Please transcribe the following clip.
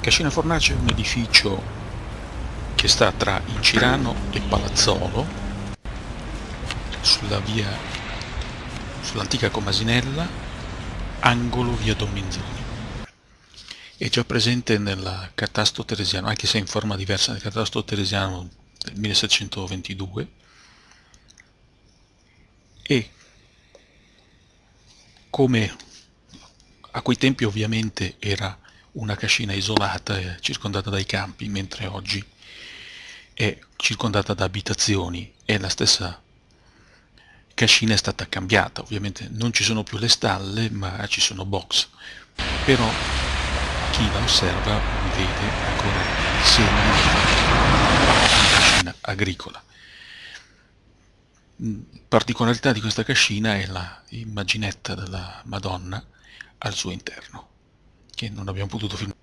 Cascina Fornace è un edificio che sta tra Incirano e Palazzolo, sulla via, sull'antica Comasinella, angolo via Domminzoni. È già presente nel catasto teresiano, anche se in forma diversa nel catasto teresiano del 1722, e come a quei tempi ovviamente era una cascina isolata e circondata dai campi, mentre oggi è circondata da abitazioni. E la stessa cascina è stata cambiata, ovviamente non ci sono più le stalle ma ci sono box, però chi la osserva vede ancora i segni di cascina agricola. Particolarità di questa cascina è la immaginetta della Madonna al suo interno, che non abbiamo potuto.